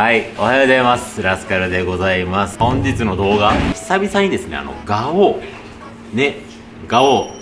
はい、おはようございます。ラスカルでございます。本日の動画、久々にですね、あの、ガオー、ね、ガオー。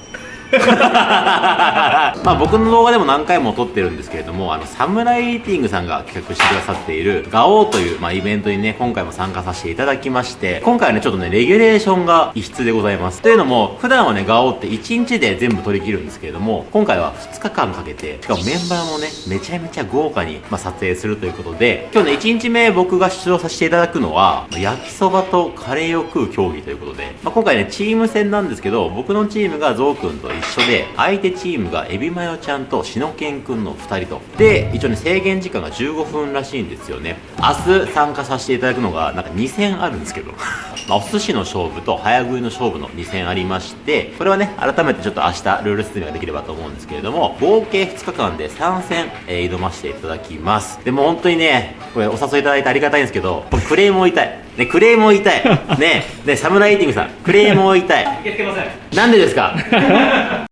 まあ僕の動画でも何回も撮ってるんですけれども、あの、サムライイーティングさんが企画してくださっている、ガオーという、まあイベントにね、今回も参加させていただきまして、今回はね、ちょっとね、レギュレーションが異質でございます。というのも、普段はね、ガオーって1日で全部取り切るんですけれども、今回は2日間かけて、しかもメンバーもね、めちゃめちゃ豪華に、まあ、撮影するということで、今日ね、1日目僕が出場させていただくのは、焼きそばとカレーを食う競技ということで、まあ、今回ね、チーム戦なんですけど、僕のチームがゾウくんと一緒で、相手チームがエビマヨちゃんとしのけんくんの2人と。で、一応ね、制限時間が15分らしいんですよね。明日参加させていただくのが、なんか2戦あるんですけど、まあ、お寿司の勝負と早食いの勝負の2戦ありまして、これはね、改めてちょっと明日ルール説明ができればと思うんですけれども、合計2日間で3戦、えー挑ませていただきます。でも本当にね、これお誘いいただいてありがたいんですけど、これクレームを言いたい。ね、クレームを言いたい。ね、ね、サムライティングさん、クレームを言いたい。受け付けませんなんでですか？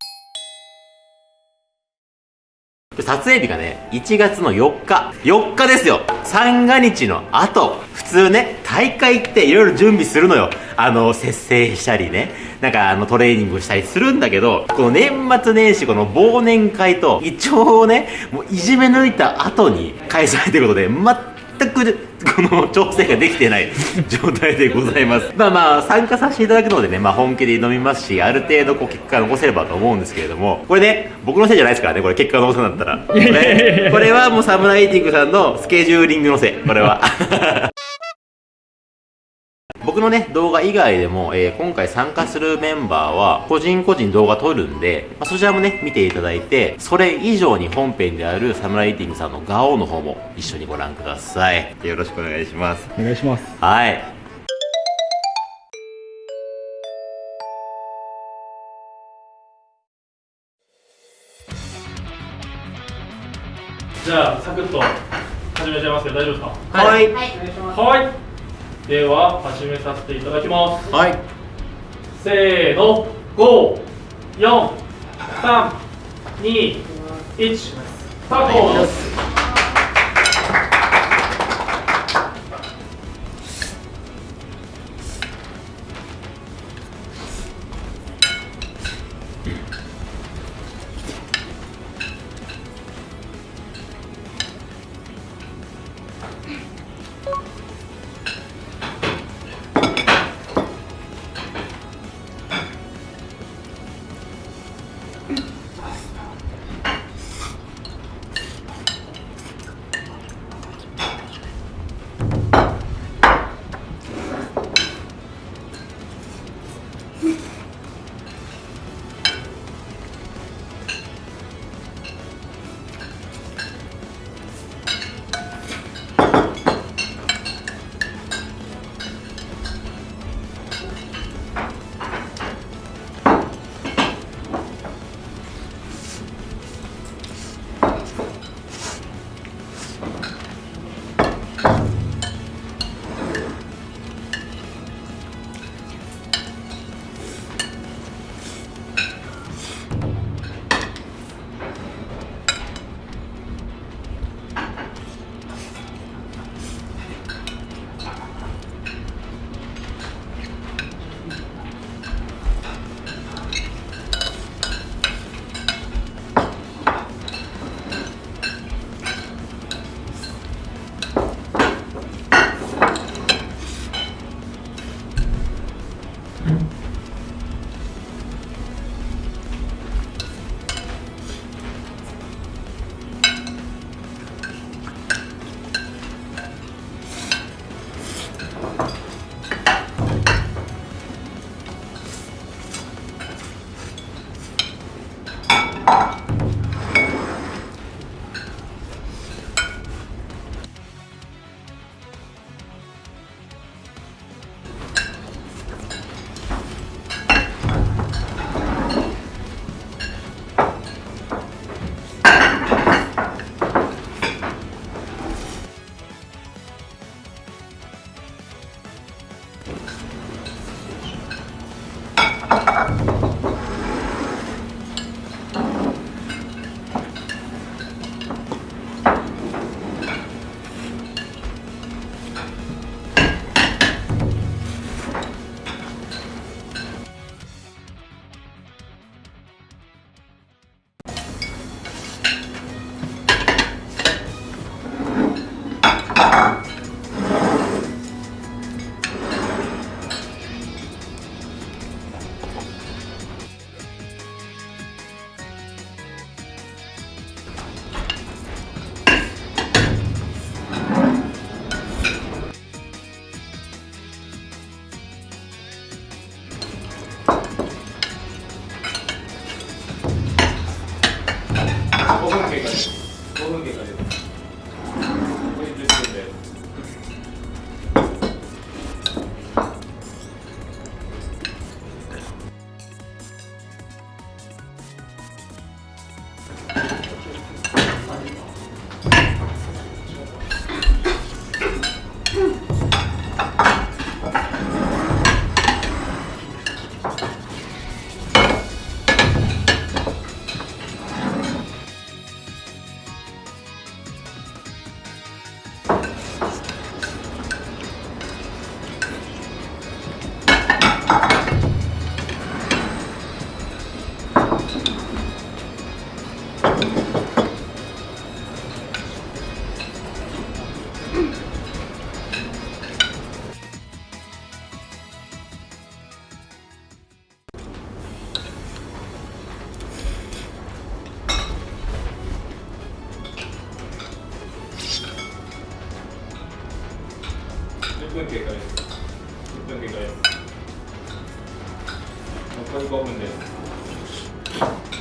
撮影日がね、1月の4日。4日ですよ三が日の後。普通ね、大会っていろいろ準備するのよ。あの、節制したりね。なんかあの、トレーニングしたりするんだけど、この年末年始、この忘年会と、胃腸をね、もういじめ抜いた後に開催ということで、全くこの調整ができてない状態でございます。まあまあ、参加させていただくのでね、まあ本気で挑みますし、ある程度こう結果が残せればと思うんですけれども、これね、僕のせいじゃないですからね、これ結果が残せなかったら。これ、これはもうサムライティングさんのスケジューリングのせい、これは。僕のね、動画以外でも、えー今回参加するメンバーは、個人個人動画撮るんで、まあ、そちらもね、見ていただいて、それ以上に本編であるサムライティングさんのガオの方も一緒にご覧ください。よろしくお願いします。お願いしますはい。じゃあサクッと始めちゃいますけど大丈夫ですか？はい。はいでは始めさせていただきます。はい。せーの。54321スタート経過分経過です。1分経過です。残り5分で。す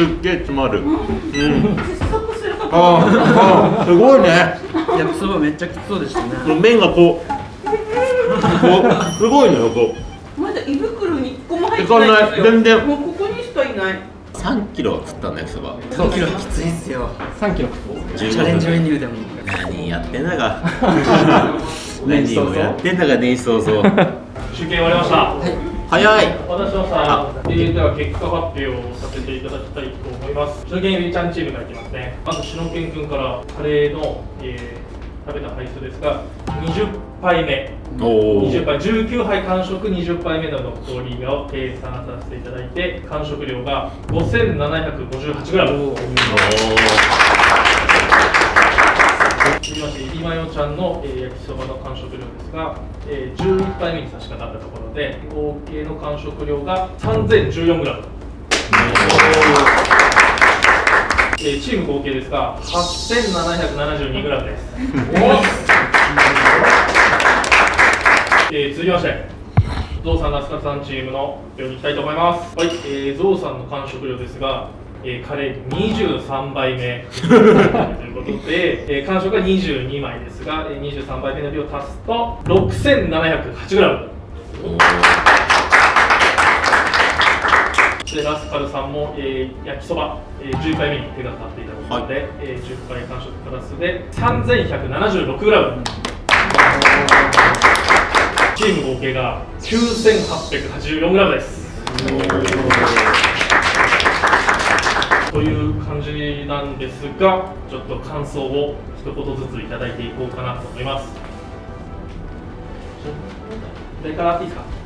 すっげえ詰まる。うん。あーあーすごいね。焼きそばめっちゃきつそうでしたね。麺がこう。こうすごいのよこう。まだ胃袋に一個も入っていかないない。んですよ全然。もうここにしかいない。3キロ食ったんだ焼きそば。3キロ。きついっすよ。3キロ。チャレンジメニューでも。何やってんだか何 をやってんだか年始早々集計終わりました。早いお待たせしました。えー、では結果発表をさせていただきたいと思います。シノケンゆりちゃんチームからいきますね。まずシノケン君からカレーの、えー食べた杯数ですが、20杯目。おお20杯19杯完食20杯目のノットリーを計算させていただいて完食量が 5758g 続きまして今よちゃんの、えー焼きそばの完食量ですが、えー11杯目に差し掛かったところで合計の完食量が 3014g えーチーム合計ですが 8772g です。えー続きまして、ゾウさん、ナスカさんチームの発表に行きたいと思います。はい、えー、ゾウさんの完食量ですが、えーカレー23杯目。ということで、えー完食が22枚ですが、えー23杯目の量を足すと 6708g。で、ラスカルさんも、えー焼きそば、えー11杯目に手がかかっていただきので、えー10杯完食プラスで 3176g チーム合計が 9884g ですという感じなんですがちょっと感想を一言ずついただいていこうかなと思います。誰からいいですか？